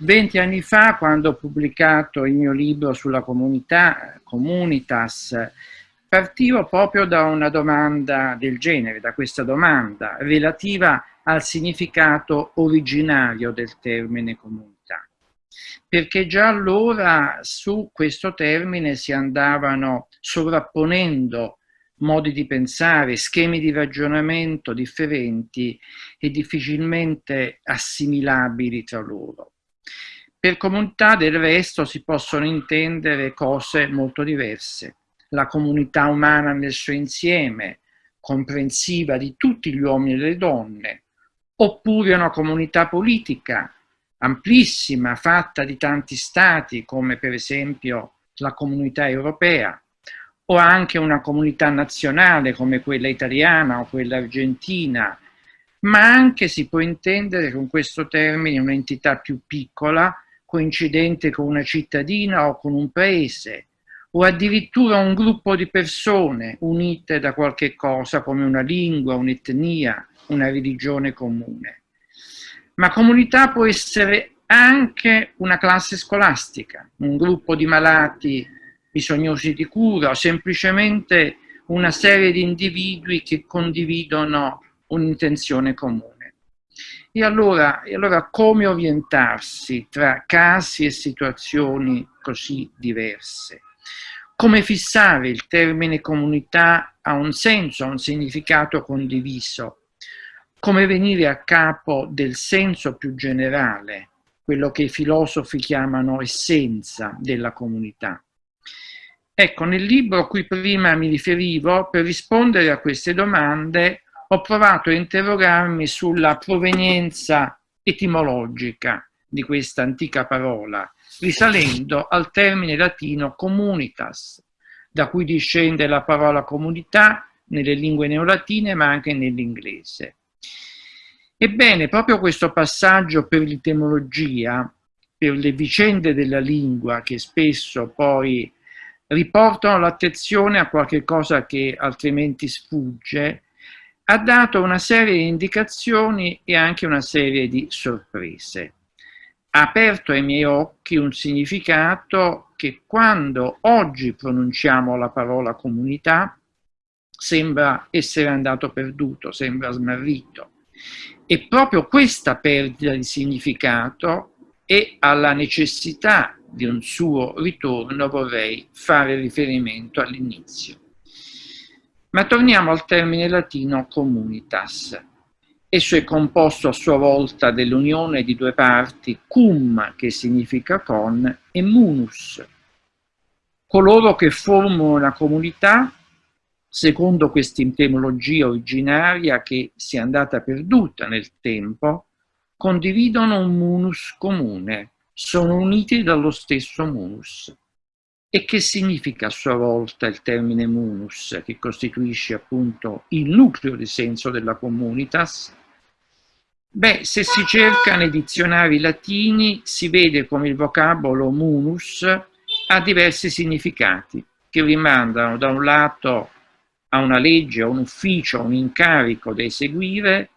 Venti anni fa, quando ho pubblicato il mio libro sulla comunità, Comunitas, partivo proprio da una domanda del genere, da questa domanda relativa al significato originario del termine comunità. Perché già allora su questo termine si andavano sovrapponendo modi di pensare, schemi di ragionamento differenti e difficilmente assimilabili tra loro. Per comunità del resto si possono intendere cose molto diverse. La comunità umana nel suo insieme, comprensiva di tutti gli uomini e le donne, oppure una comunità politica amplissima, fatta di tanti stati, come per esempio la comunità europea, o anche una comunità nazionale come quella italiana o quella argentina, ma anche si può intendere con questo termine un'entità più piccola, coincidente con una cittadina o con un paese, o addirittura un gruppo di persone unite da qualche cosa come una lingua, un'etnia, una religione comune. Ma comunità può essere anche una classe scolastica, un gruppo di malati bisognosi di cura o semplicemente una serie di individui che condividono un'intenzione comune. E allora, e allora come orientarsi tra casi e situazioni così diverse? Come fissare il termine comunità a un senso, a un significato condiviso? Come venire a capo del senso più generale, quello che i filosofi chiamano essenza della comunità? Ecco, nel libro a cui prima mi riferivo, per rispondere a queste domande ho provato a interrogarmi sulla provenienza etimologica di questa antica parola, risalendo al termine latino comunitas, da cui discende la parola comunità nelle lingue neolatine ma anche nell'inglese. Ebbene, proprio questo passaggio per l'etimologia, per le vicende della lingua che spesso poi riportano l'attenzione a qualche cosa che altrimenti sfugge, ha dato una serie di indicazioni e anche una serie di sorprese. Ha aperto ai miei occhi un significato che quando oggi pronunciamo la parola comunità sembra essere andato perduto, sembra smarrito. E proprio questa perdita di significato e alla necessità di un suo ritorno vorrei fare riferimento all'inizio. Ma torniamo al termine latino comunitas. Esso è composto a sua volta dell'unione di due parti, cum, che significa con, e munus. Coloro che formano una comunità, secondo questa etimologia originaria che si è andata perduta nel tempo, condividono un munus comune, sono uniti dallo stesso munus. E che significa a sua volta il termine munus, che costituisce appunto il nucleo di senso della comunitas? Beh, se si cerca nei dizionari latini si vede come il vocabolo munus ha diversi significati, che rimandano da un lato a una legge, a un ufficio, a un incarico da eseguire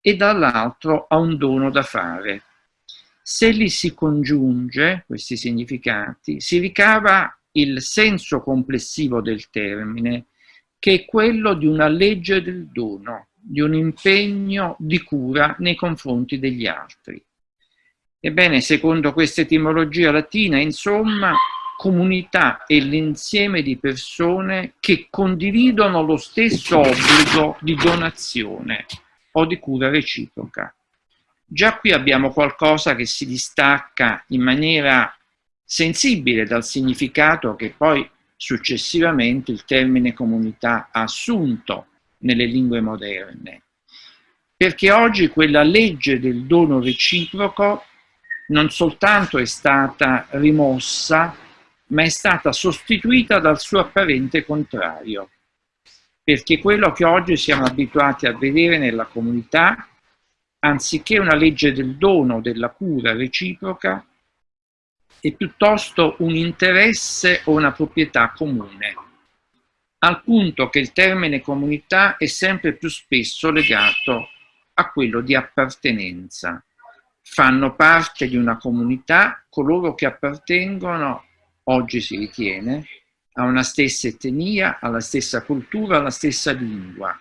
e dall'altro a un dono da fare. Se li si congiunge, questi significati, si ricava il senso complessivo del termine, che è quello di una legge del dono, di un impegno di cura nei confronti degli altri. Ebbene, secondo questa etimologia latina, insomma, comunità è l'insieme di persone che condividono lo stesso obbligo di donazione o di cura reciproca. Già qui abbiamo qualcosa che si distacca in maniera sensibile dal significato che poi successivamente il termine comunità ha assunto nelle lingue moderne. Perché oggi quella legge del dono reciproco non soltanto è stata rimossa, ma è stata sostituita dal suo apparente contrario. Perché quello che oggi siamo abituati a vedere nella comunità anziché una legge del dono, della cura reciproca, è piuttosto un interesse o una proprietà comune, al punto che il termine comunità è sempre più spesso legato a quello di appartenenza, fanno parte di una comunità coloro che appartengono, oggi si ritiene, a una stessa etnia, alla stessa cultura, alla stessa lingua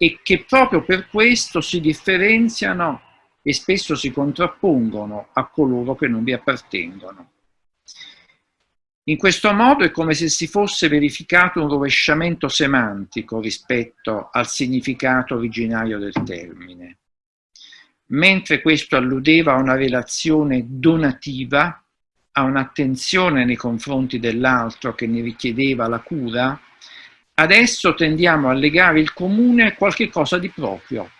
e che proprio per questo si differenziano e spesso si contrappongono a coloro che non vi appartengono. In questo modo è come se si fosse verificato un rovesciamento semantico rispetto al significato originario del termine. Mentre questo alludeva a una relazione donativa, a un'attenzione nei confronti dell'altro che ne richiedeva la cura, adesso tendiamo a legare il comune a qualche cosa di proprio,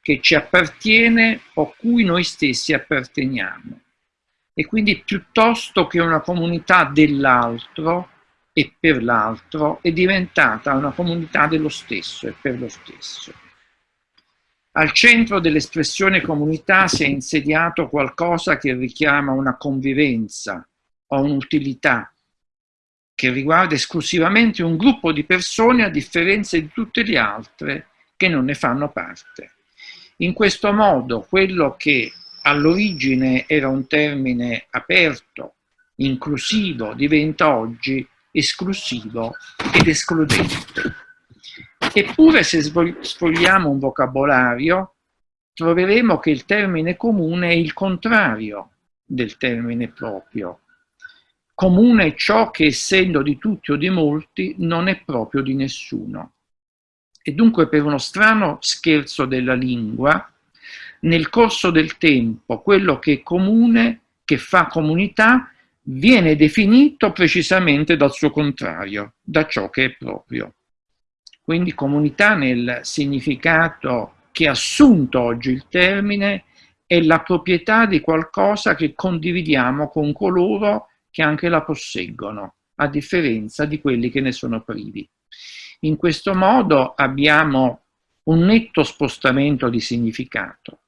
che ci appartiene o cui noi stessi apparteniamo. E quindi piuttosto che una comunità dell'altro e per l'altro, è diventata una comunità dello stesso e per lo stesso. Al centro dell'espressione comunità si è insediato qualcosa che richiama una convivenza o un'utilità, che riguarda esclusivamente un gruppo di persone a differenza di tutte le altre che non ne fanno parte. In questo modo quello che all'origine era un termine aperto, inclusivo, diventa oggi esclusivo ed escludente. Eppure se sfogliamo un vocabolario troveremo che il termine comune è il contrario del termine proprio, Comune è ciò che essendo di tutti o di molti non è proprio di nessuno. E dunque per uno strano scherzo della lingua, nel corso del tempo quello che è comune, che fa comunità, viene definito precisamente dal suo contrario, da ciò che è proprio. Quindi comunità nel significato che ha assunto oggi il termine è la proprietà di qualcosa che condividiamo con coloro che anche la posseggono, a differenza di quelli che ne sono privi. In questo modo abbiamo un netto spostamento di significato.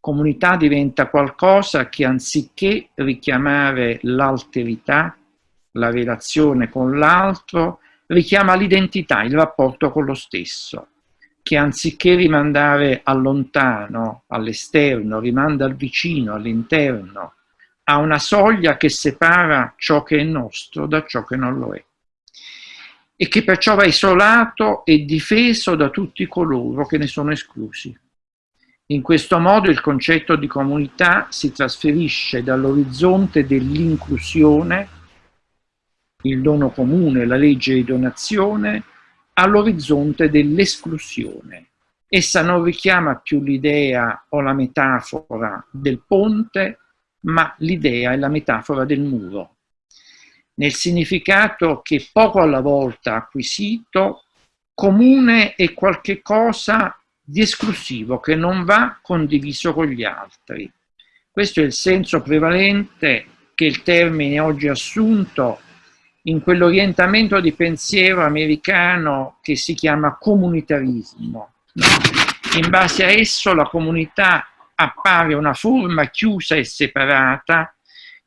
Comunità diventa qualcosa che anziché richiamare l'alterità, la relazione con l'altro, richiama l'identità, il rapporto con lo stesso, che anziché rimandare al lontano, all'esterno, rimanda al vicino, all'interno, ha una soglia che separa ciò che è nostro da ciò che non lo è e che perciò va isolato e difeso da tutti coloro che ne sono esclusi. In questo modo il concetto di comunità si trasferisce dall'orizzonte dell'inclusione, il dono comune, la legge di donazione, all'orizzonte dell'esclusione. Essa non richiama più l'idea o la metafora del ponte, ma l'idea è la metafora del muro. Nel significato che poco alla volta acquisito, comune è qualche cosa di esclusivo che non va condiviso con gli altri. Questo è il senso prevalente che il termine oggi assunto in quell'orientamento di pensiero americano che si chiama comunitarismo. In base a esso la comunità appare una forma chiusa e separata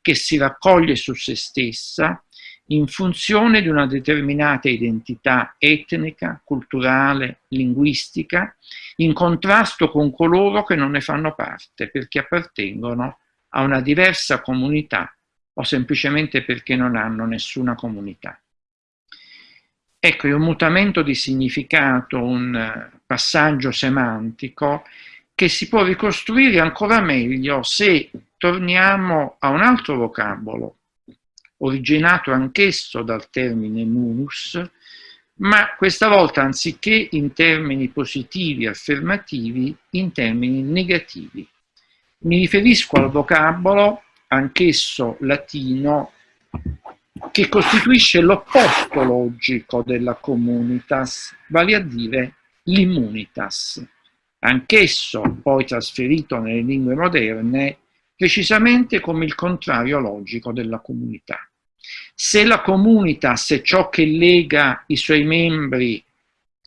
che si raccoglie su se stessa in funzione di una determinata identità etnica, culturale, linguistica, in contrasto con coloro che non ne fanno parte perché appartengono a una diversa comunità o semplicemente perché non hanno nessuna comunità. Ecco, un mutamento di significato, un passaggio semantico che si può ricostruire ancora meglio se torniamo a un altro vocabolo, originato anch'esso dal termine munus, ma questa volta anziché in termini positivi affermativi, in termini negativi. Mi riferisco al vocabolo, anch'esso latino, che costituisce l'opposto logico della communitas, vale a dire l'immunitas anch'esso poi trasferito nelle lingue moderne, precisamente come il contrario logico della comunità. Se la comunitas è ciò che lega i suoi membri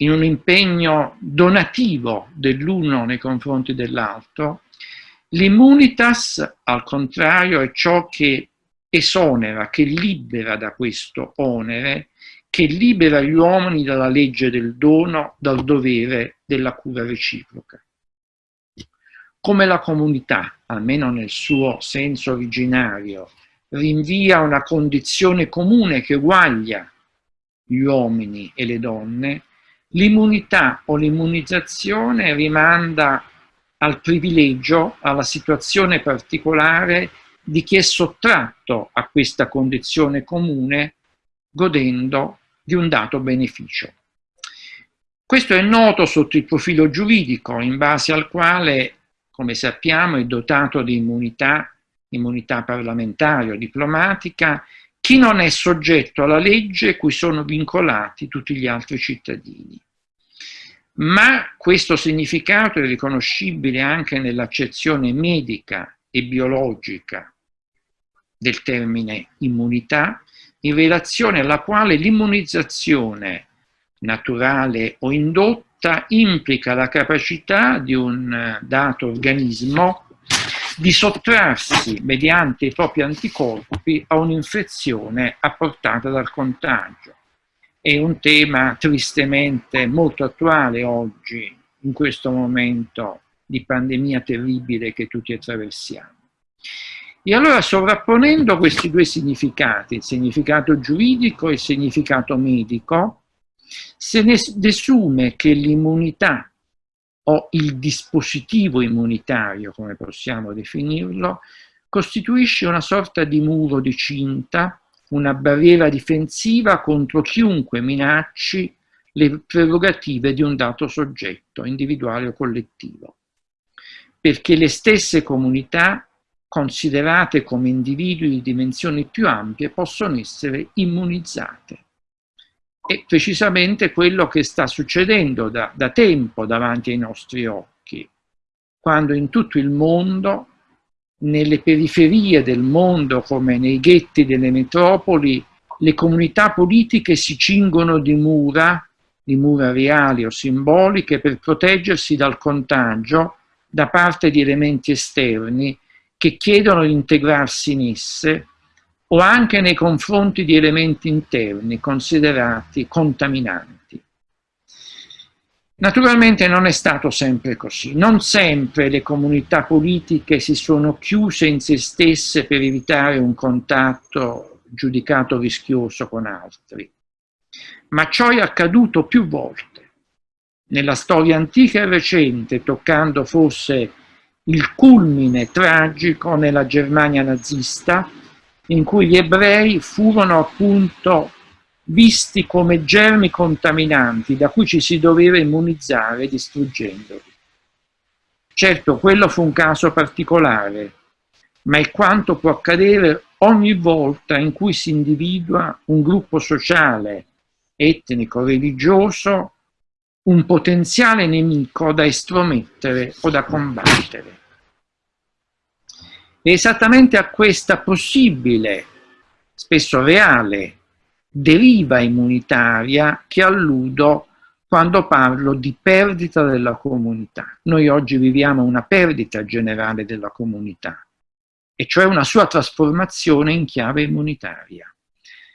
in un impegno donativo dell'uno nei confronti dell'altro, l'immunitas, al contrario, è ciò che esonera, che libera da questo onere che libera gli uomini dalla legge del dono, dal dovere della cura reciproca. come la comunità, almeno nel suo senso originario, rinvia una condizione comune che uguaglia gli uomini e le donne, l'immunità o l'immunizzazione rimanda al privilegio, alla situazione particolare di chi è sottratto a questa condizione comune godendo di un dato beneficio. Questo è noto sotto il profilo giuridico, in base al quale, come sappiamo, è dotato di immunità, immunità parlamentare o diplomatica, chi non è soggetto alla legge cui sono vincolati tutti gli altri cittadini. Ma questo significato è riconoscibile anche nell'accezione medica e biologica del termine immunità, in relazione alla quale l'immunizzazione naturale o indotta implica la capacità di un dato organismo di sottrarsi mediante i propri anticorpi a un'infezione apportata dal contagio. È un tema tristemente molto attuale oggi, in questo momento di pandemia terribile che tutti attraversiamo. E allora sovrapponendo questi due significati, il significato giuridico e il significato medico, se ne desume che l'immunità o il dispositivo immunitario, come possiamo definirlo, costituisce una sorta di muro di cinta, una barriera difensiva contro chiunque minacci le prerogative di un dato soggetto, individuale o collettivo. Perché le stesse comunità, considerate come individui di dimensioni più ampie, possono essere immunizzate. È precisamente quello che sta succedendo da, da tempo davanti ai nostri occhi, quando in tutto il mondo, nelle periferie del mondo come nei ghetti delle metropoli, le comunità politiche si cingono di mura, di mura reali o simboliche, per proteggersi dal contagio da parte di elementi esterni che chiedono di integrarsi in esse o anche nei confronti di elementi interni considerati contaminanti. Naturalmente non è stato sempre così, non sempre le comunità politiche si sono chiuse in se stesse per evitare un contatto giudicato rischioso con altri, ma ciò è accaduto più volte. Nella storia antica e recente, toccando forse il culmine tragico nella Germania nazista, in cui gli ebrei furono appunto visti come germi contaminanti da cui ci si doveva immunizzare distruggendoli. Certo, quello fu un caso particolare, ma è quanto può accadere ogni volta in cui si individua un gruppo sociale, etnico, religioso, un potenziale nemico da estromettere o da combattere. È esattamente a questa possibile, spesso reale, deriva immunitaria che alludo quando parlo di perdita della comunità. Noi oggi viviamo una perdita generale della comunità, e cioè una sua trasformazione in chiave immunitaria.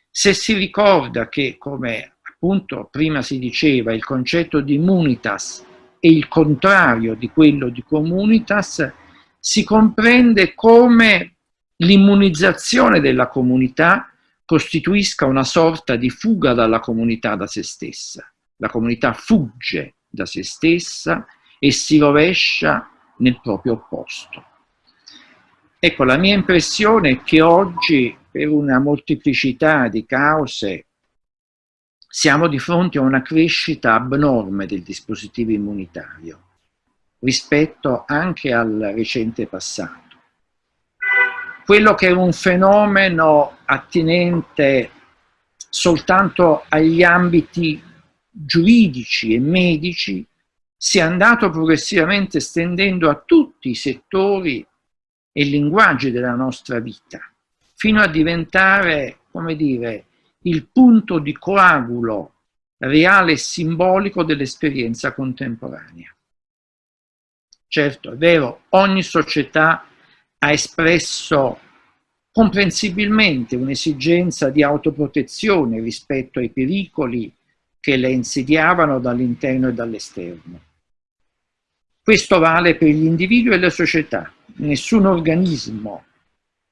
Se si ricorda che, come appunto prima si diceva, il concetto di immunitas è il contrario di quello di comunitas, si comprende come l'immunizzazione della comunità costituisca una sorta di fuga dalla comunità da se stessa. La comunità fugge da se stessa e si rovescia nel proprio opposto. Ecco, la mia impressione è che oggi, per una molteplicità di cause, siamo di fronte a una crescita abnorme del dispositivo immunitario rispetto anche al recente passato. Quello che è un fenomeno attinente soltanto agli ambiti giuridici e medici si è andato progressivamente estendendo a tutti i settori e linguaggi della nostra vita, fino a diventare, come dire, il punto di coagulo reale e simbolico dell'esperienza contemporanea. Certo, è vero, ogni società ha espresso comprensibilmente un'esigenza di autoprotezione rispetto ai pericoli che le insidiavano dall'interno e dall'esterno. Questo vale per gli individui e le società. Nessun organismo,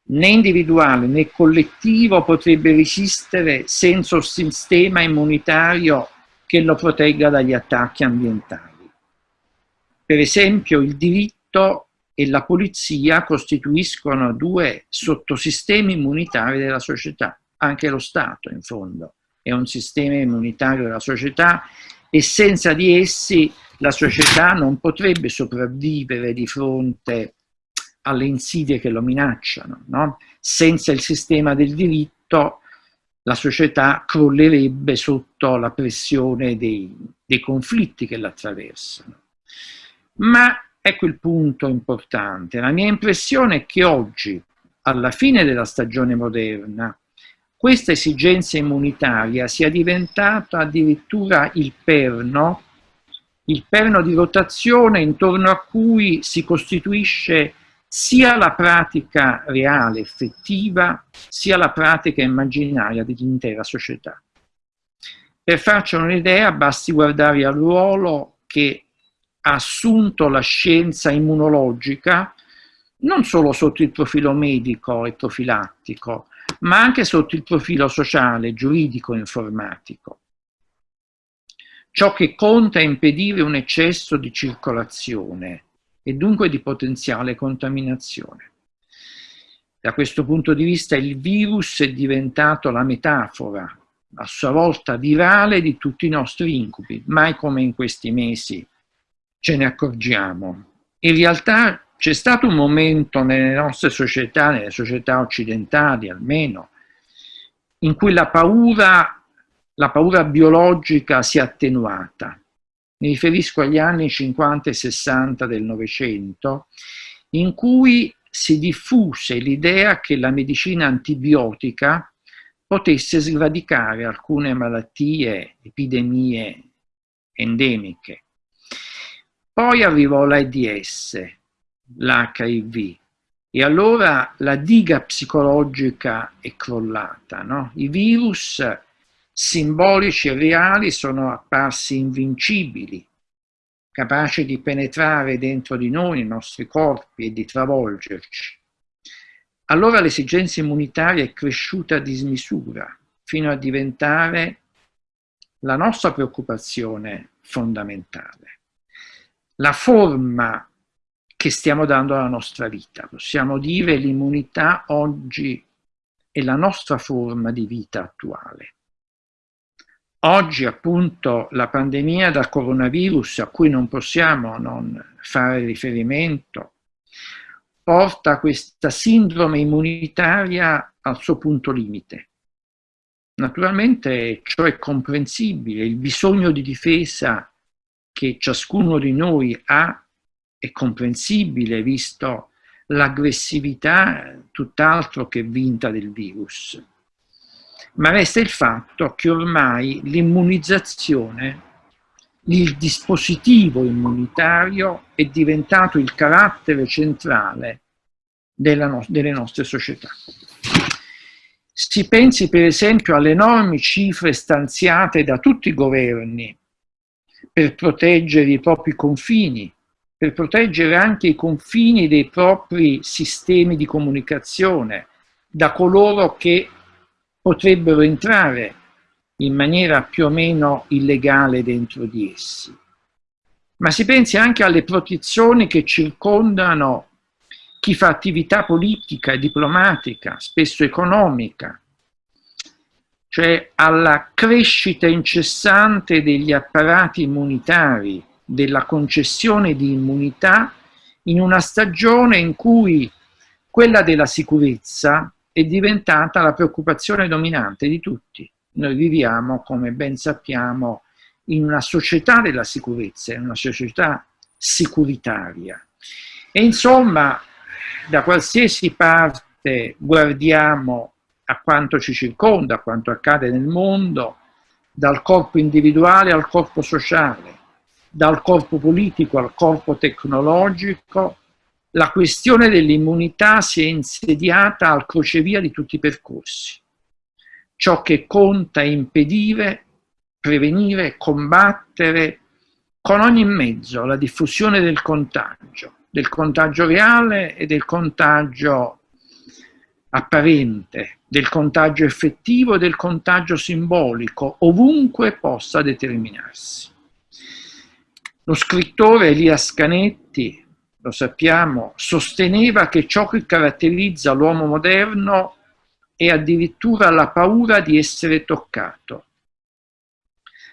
né individuale né collettivo, potrebbe resistere senza un sistema immunitario che lo protegga dagli attacchi ambientali. Per esempio il diritto e la polizia costituiscono due sottosistemi immunitari della società, anche lo Stato in fondo è un sistema immunitario della società e senza di essi la società non potrebbe sopravvivere di fronte alle insidie che lo minacciano. No? Senza il sistema del diritto la società crollerebbe sotto la pressione dei, dei conflitti che l'attraversano. Ma ecco il punto importante. La mia impressione è che oggi, alla fine della stagione moderna, questa esigenza immunitaria sia diventata addirittura il perno, il perno di rotazione intorno a cui si costituisce sia la pratica reale, effettiva, sia la pratica immaginaria dell'intera società. Per farci un'idea basti guardare al ruolo che ha assunto la scienza immunologica, non solo sotto il profilo medico e profilattico, ma anche sotto il profilo sociale, giuridico e informatico. Ciò che conta è impedire un eccesso di circolazione, e dunque di potenziale contaminazione. Da questo punto di vista il virus è diventato la metafora, a sua volta virale, di tutti i nostri incubi, mai come in questi mesi ce ne accorgiamo. In realtà c'è stato un momento nelle nostre società, nelle società occidentali almeno, in cui la paura, la paura biologica si è attenuata mi riferisco agli anni 50 e 60 del Novecento, in cui si diffuse l'idea che la medicina antibiotica potesse sradicare alcune malattie, epidemie endemiche. Poi arrivò l'AIDS, l'HIV, e allora la diga psicologica è crollata. No? I virus simbolici e reali sono apparsi invincibili, capaci di penetrare dentro di noi, nei nostri corpi e di travolgerci. Allora l'esigenza immunitaria è cresciuta a dismisura, fino a diventare la nostra preoccupazione fondamentale. La forma che stiamo dando alla nostra vita. Possiamo dire l'immunità oggi è la nostra forma di vita attuale. Oggi appunto la pandemia da coronavirus, a cui non possiamo non fare riferimento, porta questa sindrome immunitaria al suo punto limite. Naturalmente ciò è comprensibile, il bisogno di difesa che ciascuno di noi ha è comprensibile visto l'aggressività tutt'altro che vinta del virus ma resta il fatto che ormai l'immunizzazione, il dispositivo immunitario è diventato il carattere centrale no delle nostre società. Si pensi per esempio alle enormi cifre stanziate da tutti i governi per proteggere i propri confini, per proteggere anche i confini dei propri sistemi di comunicazione da coloro che potrebbero entrare in maniera più o meno illegale dentro di essi. Ma si pensi anche alle protezioni che circondano chi fa attività politica diplomatica, spesso economica, cioè alla crescita incessante degli apparati immunitari, della concessione di immunità in una stagione in cui quella della sicurezza è diventata la preoccupazione dominante di tutti. Noi viviamo, come ben sappiamo, in una società della sicurezza, in una società sicuritaria. E insomma, da qualsiasi parte guardiamo a quanto ci circonda, a quanto accade nel mondo, dal corpo individuale al corpo sociale, dal corpo politico al corpo tecnologico, la questione dell'immunità si è insediata al crocevia di tutti i percorsi. Ciò che conta è impedire, prevenire, combattere con ogni mezzo la diffusione del contagio, del contagio reale e del contagio apparente, del contagio effettivo e del contagio simbolico, ovunque possa determinarsi. Lo scrittore Elias Canetti, lo sappiamo, sosteneva che ciò che caratterizza l'uomo moderno è addirittura la paura di essere toccato.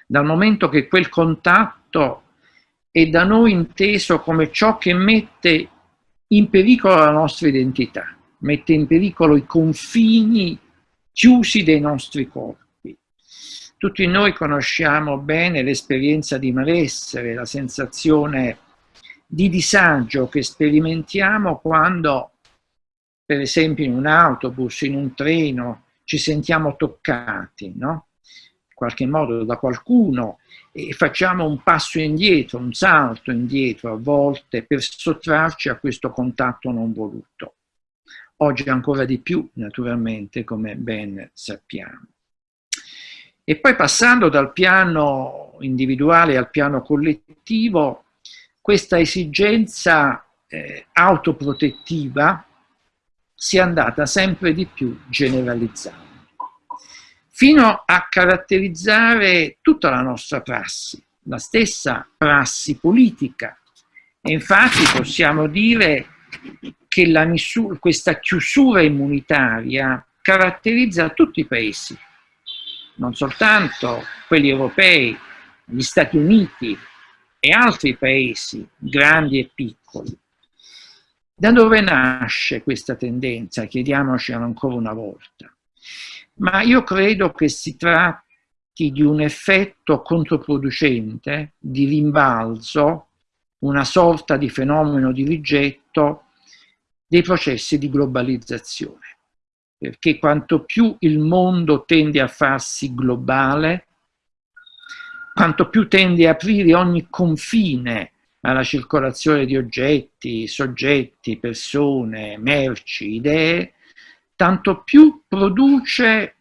Dal momento che quel contatto è da noi inteso come ciò che mette in pericolo la nostra identità, mette in pericolo i confini chiusi dei nostri corpi. Tutti noi conosciamo bene l'esperienza di malessere, la sensazione di disagio che sperimentiamo quando, per esempio in un autobus, in un treno, ci sentiamo toccati, no? in qualche modo da qualcuno e facciamo un passo indietro, un salto indietro a volte per sottrarci a questo contatto non voluto. Oggi ancora di più, naturalmente, come ben sappiamo. E poi passando dal piano individuale al piano collettivo, questa esigenza eh, autoprotettiva si è andata sempre di più generalizzando fino a caratterizzare tutta la nostra prassi, la stessa prassi politica. E infatti possiamo dire che misura, questa chiusura immunitaria caratterizza tutti i paesi, non soltanto quelli europei, gli Stati Uniti e altri paesi, grandi e piccoli. Da dove nasce questa tendenza? Chiediamoci ancora una volta ma io credo che si tratti di un effetto controproducente, di rimbalzo, una sorta di fenomeno di rigetto dei processi di globalizzazione. Perché quanto più il mondo tende a farsi globale, quanto più tende a aprire ogni confine alla circolazione di oggetti, soggetti, persone, merci, idee, tanto più produce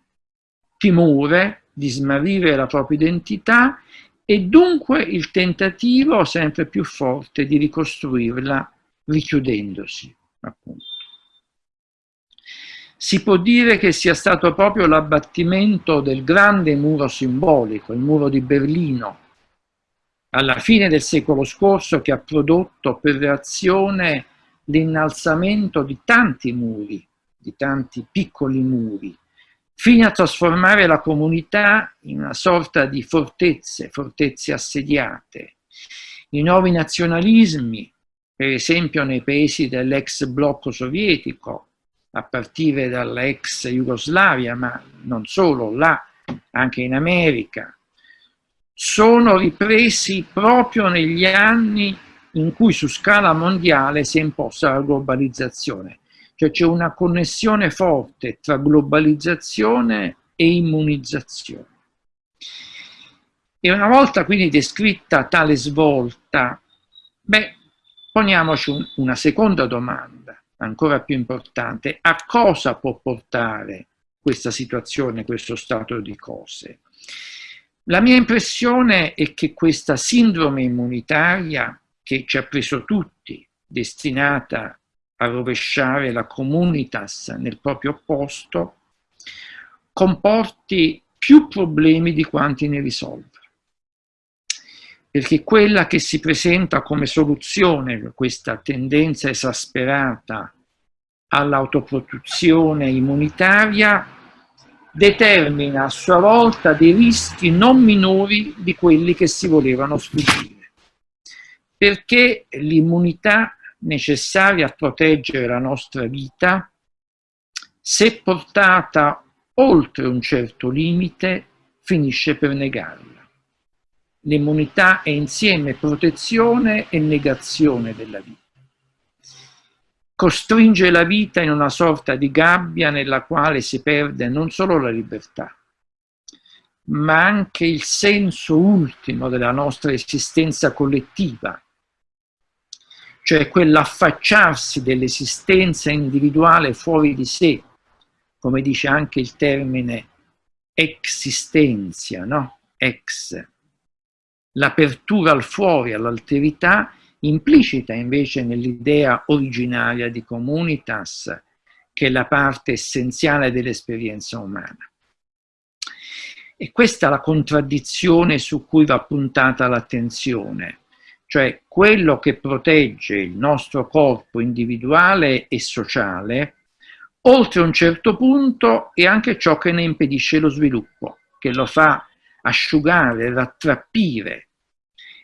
timore di smarrire la propria identità e dunque il tentativo sempre più forte di ricostruirla richiudendosi, appunto. Si può dire che sia stato proprio l'abbattimento del grande muro simbolico, il muro di Berlino, alla fine del secolo scorso che ha prodotto per reazione l'innalzamento di tanti muri di tanti piccoli muri, fino a trasformare la comunità in una sorta di fortezze, fortezze assediate. I nuovi nazionalismi, per esempio nei paesi dell'ex blocco sovietico, a partire dall'ex Jugoslavia, ma non solo, là, anche in America, sono ripresi proprio negli anni in cui su scala mondiale si è imposta la globalizzazione. Cioè c'è una connessione forte tra globalizzazione e immunizzazione. E una volta quindi descritta tale svolta, beh, poniamoci un, una seconda domanda, ancora più importante, a cosa può portare questa situazione, questo stato di cose? La mia impressione è che questa sindrome immunitaria, che ci ha preso tutti, destinata a rovesciare la comunitas nel proprio posto, comporti più problemi di quanti ne risolva. Perché quella che si presenta come soluzione questa tendenza esasperata all'autoproduzione immunitaria determina a sua volta dei rischi non minori di quelli che si volevano sfuggire. Perché l'immunità necessaria a proteggere la nostra vita, se portata oltre un certo limite, finisce per negarla. L'immunità è insieme protezione e negazione della vita. Costringe la vita in una sorta di gabbia nella quale si perde non solo la libertà, ma anche il senso ultimo della nostra esistenza collettiva, cioè quell'affacciarsi dell'esistenza individuale fuori di sé, come dice anche il termine existenzia, no? Ex. L'apertura al fuori, all'alterità, implicita invece nell'idea originaria di comunitas, che è la parte essenziale dell'esperienza umana. E questa è la contraddizione su cui va puntata l'attenzione, cioè quello che protegge il nostro corpo individuale e sociale, oltre un certo punto è anche ciò che ne impedisce lo sviluppo, che lo fa asciugare, rattrappire.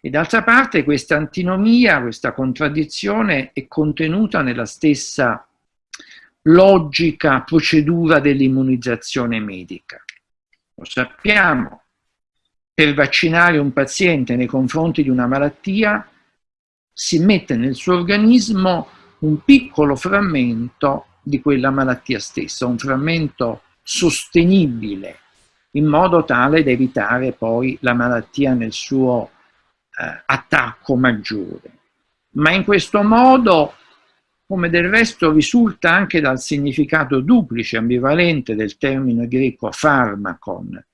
E d'altra parte questa antinomia, questa contraddizione è contenuta nella stessa logica procedura dell'immunizzazione medica. Lo sappiamo, per vaccinare un paziente nei confronti di una malattia si mette nel suo organismo un piccolo frammento di quella malattia stessa, un frammento sostenibile, in modo tale da evitare poi la malattia nel suo eh, attacco maggiore. Ma in questo modo, come del resto risulta anche dal significato duplice, ambivalente del termine greco farmacon,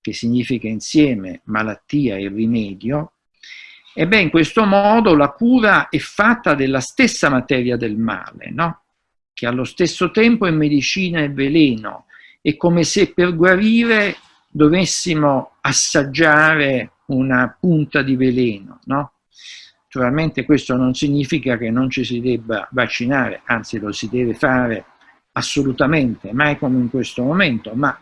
che significa insieme malattia e rimedio, ebbene in questo modo la cura è fatta della stessa materia del male, no? che allo stesso tempo è medicina e veleno, è come se per guarire dovessimo assaggiare una punta di veleno, no? Naturalmente questo non significa che non ci si debba vaccinare, anzi lo si deve fare assolutamente, mai come in questo momento, ma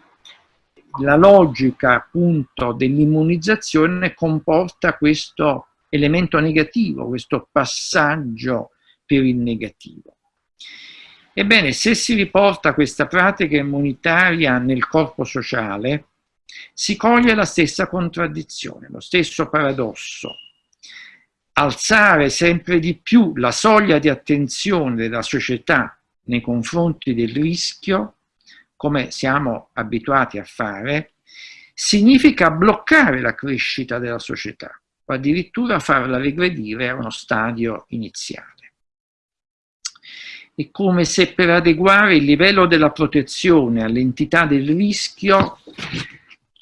la logica appunto dell'immunizzazione comporta questo elemento negativo, questo passaggio per il negativo. Ebbene, se si riporta questa pratica immunitaria nel corpo sociale, si coglie la stessa contraddizione, lo stesso paradosso. Alzare sempre di più la soglia di attenzione della società nei confronti del rischio, come siamo abituati a fare, significa bloccare la crescita della società o addirittura farla regredire a uno stadio iniziale. È come se per adeguare il livello della protezione all'entità del rischio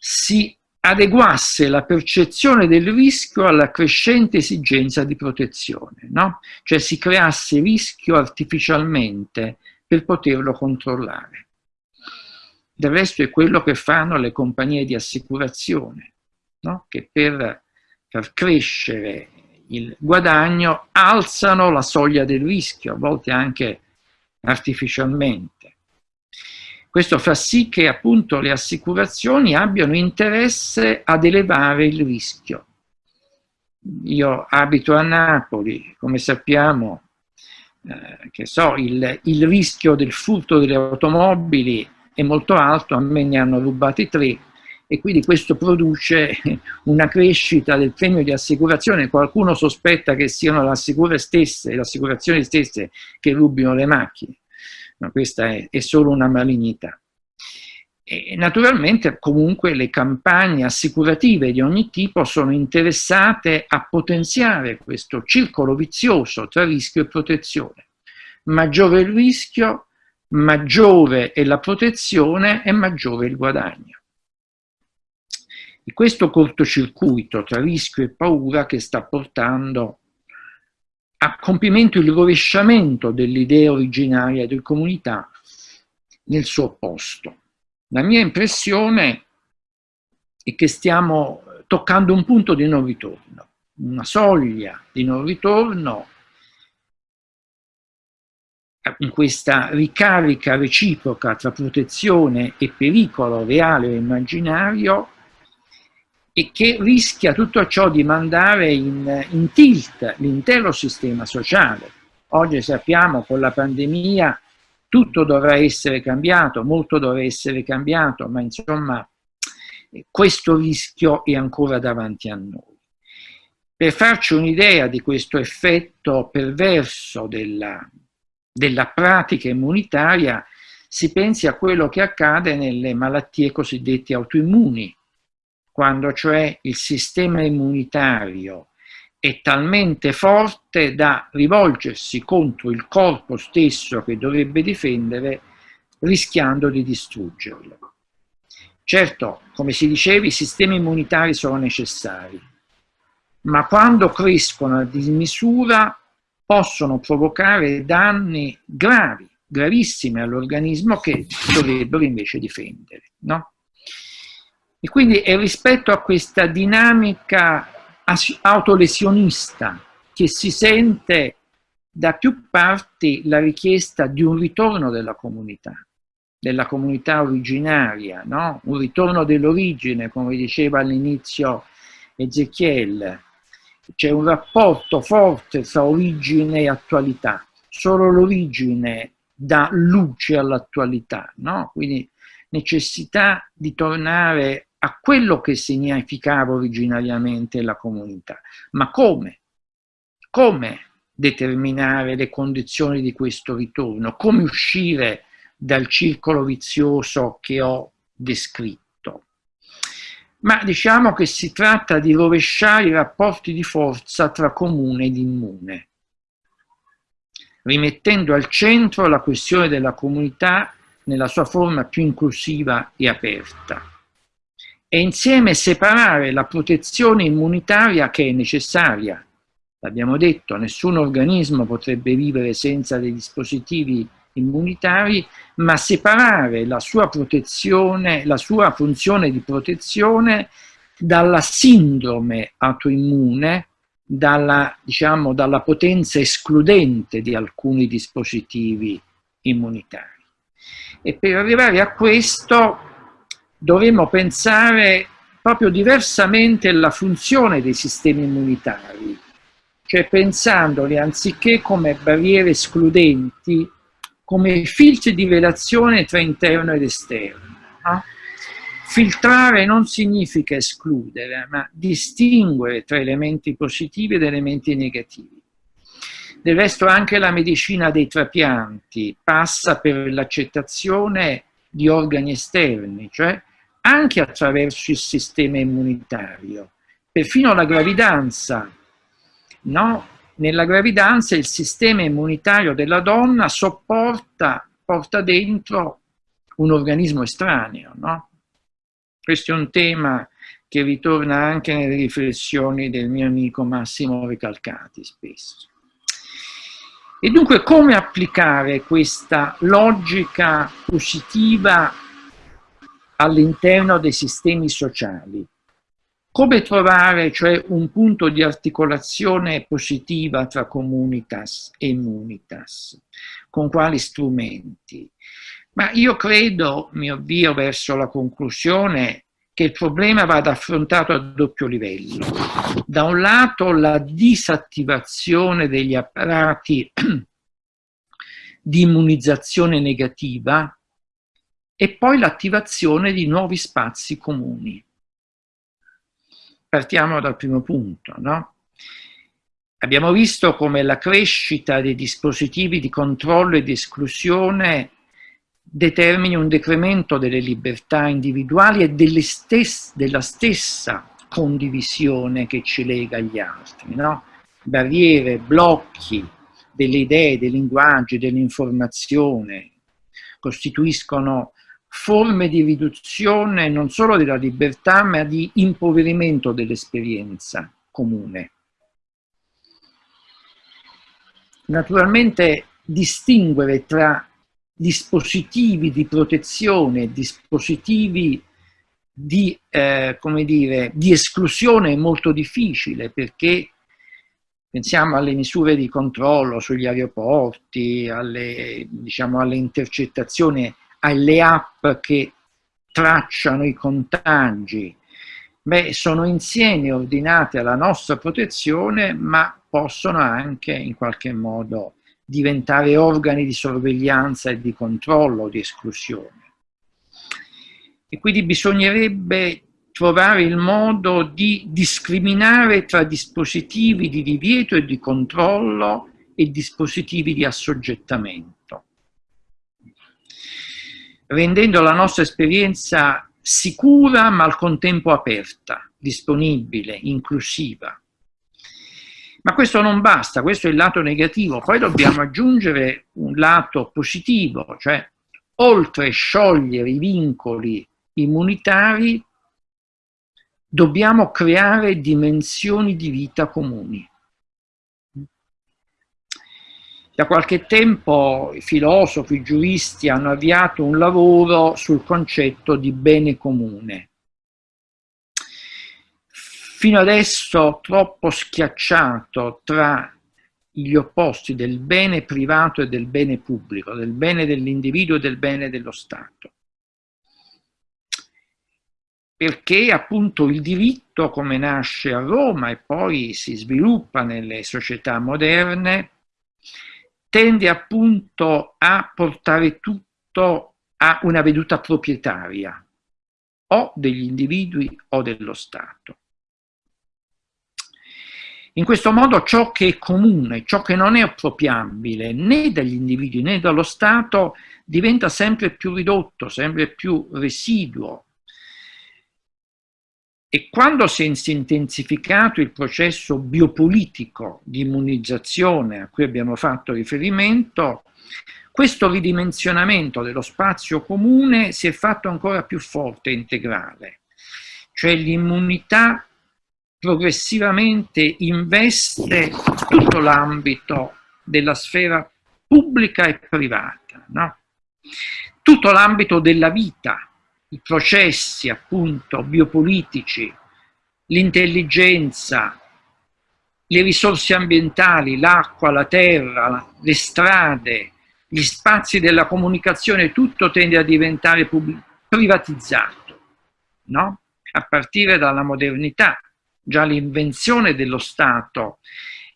si adeguasse la percezione del rischio alla crescente esigenza di protezione, no? cioè si creasse rischio artificialmente per poterlo controllare. Del resto è quello che fanno le compagnie di assicurazione, no? che per far crescere il guadagno alzano la soglia del rischio, a volte anche artificialmente. Questo fa sì che appunto le assicurazioni abbiano interesse ad elevare il rischio. Io abito a Napoli, come sappiamo, eh, che so, il, il rischio del furto delle automobili è molto alto, a me ne hanno rubati tre, e quindi questo produce una crescita del premio di assicurazione. Qualcuno sospetta che siano le assicurazioni stesse che rubino le macchine ma questa è, è solo una malignità. E naturalmente comunque le campagne assicurative di ogni tipo sono interessate a potenziare questo circolo vizioso tra rischio e protezione. Maggiore il rischio, maggiore è la protezione e maggiore il guadagno. È questo cortocircuito tra rischio e paura che sta portando a compimento il rovesciamento dell'idea originaria di comunità nel suo opposto. La mia impressione è che stiamo toccando un punto di non ritorno, una soglia di non ritorno in questa ricarica reciproca tra protezione e pericolo reale o immaginario e che rischia tutto ciò di mandare in, in tilt l'intero sistema sociale. Oggi sappiamo con la pandemia tutto dovrà essere cambiato, molto dovrà essere cambiato, ma insomma questo rischio è ancora davanti a noi. Per farci un'idea di questo effetto perverso della, della pratica immunitaria, si pensi a quello che accade nelle malattie cosiddette autoimmuni, quando cioè il sistema immunitario è talmente forte da rivolgersi contro il corpo stesso che dovrebbe difendere rischiando di distruggerlo. Certo, come si diceva, i sistemi immunitari sono necessari, ma quando crescono a dismisura possono provocare danni gravi, gravissimi all'organismo che dovrebbero invece difendere. No? E quindi è rispetto a questa dinamica autolesionista che si sente da più parti la richiesta di un ritorno della comunità, della comunità originaria, no? un ritorno dell'origine, come diceva all'inizio Ezechiel. C'è un rapporto forte tra origine e attualità. Solo l'origine dà luce all'attualità, no? quindi necessità di tornare a quello che significava originariamente la comunità. Ma come? Come determinare le condizioni di questo ritorno? Come uscire dal circolo vizioso che ho descritto? Ma diciamo che si tratta di rovesciare i rapporti di forza tra comune ed immune, rimettendo al centro la questione della comunità nella sua forma più inclusiva e aperta e insieme separare la protezione immunitaria che è necessaria. L'abbiamo detto, nessun organismo potrebbe vivere senza dei dispositivi immunitari, ma separare la sua protezione, la sua funzione di protezione dalla sindrome autoimmune, dalla, diciamo, dalla potenza escludente di alcuni dispositivi immunitari. E per arrivare a questo dovremmo pensare proprio diversamente alla funzione dei sistemi immunitari, cioè pensandoli anziché come barriere escludenti, come filtri di relazione tra interno ed esterno. No? Filtrare non significa escludere, ma distinguere tra elementi positivi ed elementi negativi. Del resto anche la medicina dei trapianti passa per l'accettazione di organi esterni, cioè anche attraverso il sistema immunitario. Perfino la gravidanza, no? Nella gravidanza il sistema immunitario della donna sopporta, porta dentro un organismo estraneo, no? Questo è un tema che ritorna anche nelle riflessioni del mio amico Massimo Recalcati spesso. E dunque come applicare questa logica positiva all'interno dei sistemi sociali. Come trovare cioè un punto di articolazione positiva tra comunitas e immunitas? Con quali strumenti? Ma io credo, mi avvio verso la conclusione, che il problema vada affrontato a doppio livello. Da un lato la disattivazione degli apparati di immunizzazione negativa, e poi l'attivazione di nuovi spazi comuni. Partiamo dal primo punto. No? Abbiamo visto come la crescita dei dispositivi di controllo e di esclusione determini un decremento delle libertà individuali e stesse, della stessa condivisione che ci lega agli altri. No? Barriere, blocchi delle idee, dei linguaggi, dell'informazione costituiscono forme di riduzione non solo della libertà, ma di impoverimento dell'esperienza comune. Naturalmente distinguere tra dispositivi di protezione, dispositivi di, eh, come dire, di esclusione è molto difficile perché pensiamo alle misure di controllo sugli aeroporti, alle, diciamo, alle intercettazioni alle app che tracciano i contagi, beh, sono insieme ordinate alla nostra protezione, ma possono anche in qualche modo diventare organi di sorveglianza e di controllo, di esclusione. E quindi bisognerebbe trovare il modo di discriminare tra dispositivi di divieto e di controllo e dispositivi di assoggettamento rendendo la nostra esperienza sicura ma al contempo aperta, disponibile, inclusiva. Ma questo non basta, questo è il lato negativo, poi dobbiamo aggiungere un lato positivo, cioè oltre a sciogliere i vincoli immunitari, dobbiamo creare dimensioni di vita comuni. Da qualche tempo i filosofi, i giuristi hanno avviato un lavoro sul concetto di bene comune. Fino adesso troppo schiacciato tra gli opposti del bene privato e del bene pubblico, del bene dell'individuo e del bene dello Stato perché appunto il diritto come nasce a Roma e poi si sviluppa nelle società moderne tende appunto a portare tutto a una veduta proprietaria o degli individui o dello Stato. In questo modo ciò che è comune, ciò che non è appropriabile né dagli individui né dallo Stato diventa sempre più ridotto, sempre più residuo, e quando si è intensificato il processo biopolitico di immunizzazione a cui abbiamo fatto riferimento, questo ridimensionamento dello spazio comune si è fatto ancora più forte e integrale, cioè l'immunità progressivamente investe tutto l'ambito della sfera pubblica e privata, no? tutto l'ambito della vita, i processi appunto biopolitici, l'intelligenza, le risorse ambientali, l'acqua, la terra, le strade, gli spazi della comunicazione, tutto tende a diventare privatizzato, no? a partire dalla modernità. Già l'invenzione dello Stato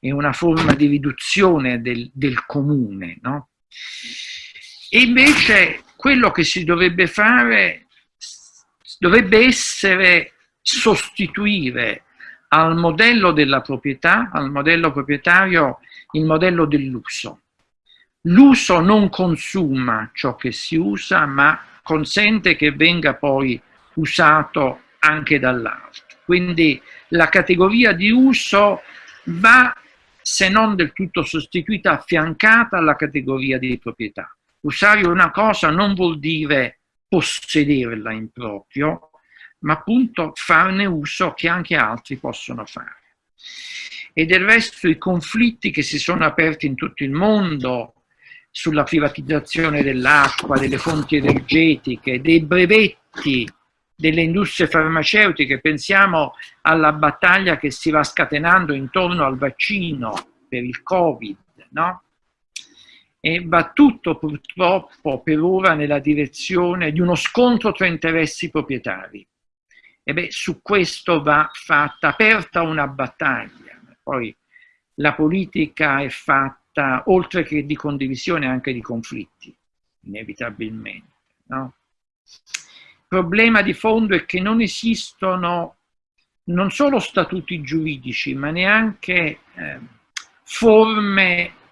è una forma di riduzione del, del comune. No? E invece quello che si dovrebbe fare dovrebbe essere sostituire al modello della proprietà, al modello proprietario, il modello dell'uso. L'uso non consuma ciò che si usa, ma consente che venga poi usato anche dall'altro. Quindi la categoria di uso va, se non del tutto sostituita, affiancata alla categoria di proprietà. Usare una cosa non vuol dire possederla in proprio, ma appunto farne uso che anche altri possono fare. E del resto i conflitti che si sono aperti in tutto il mondo sulla privatizzazione dell'acqua, delle fonti energetiche, dei brevetti delle industrie farmaceutiche, pensiamo alla battaglia che si va scatenando intorno al vaccino per il Covid, no? E va tutto purtroppo per ora nella direzione di uno scontro tra interessi proprietari. E beh, su questo va fatta, aperta una battaglia. Poi la politica è fatta, oltre che di condivisione, anche di conflitti, inevitabilmente. No? Il problema di fondo è che non esistono non solo statuti giuridici, ma neanche eh, forme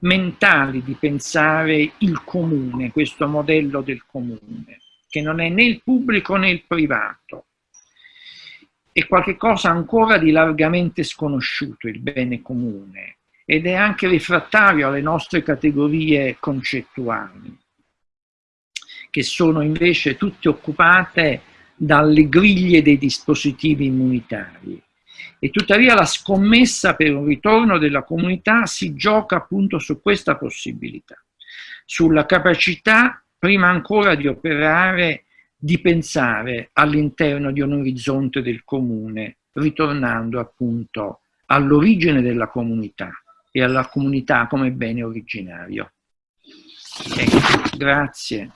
mentali di pensare il comune, questo modello del comune, che non è né il pubblico né il privato. È qualcosa ancora di largamente sconosciuto, il bene comune, ed è anche rifrattario alle nostre categorie concettuali, che sono invece tutte occupate dalle griglie dei dispositivi immunitari e tuttavia la scommessa per un ritorno della comunità si gioca appunto su questa possibilità, sulla capacità prima ancora di operare, di pensare all'interno di un orizzonte del comune, ritornando appunto all'origine della comunità e alla comunità come bene originario. Ecco, grazie.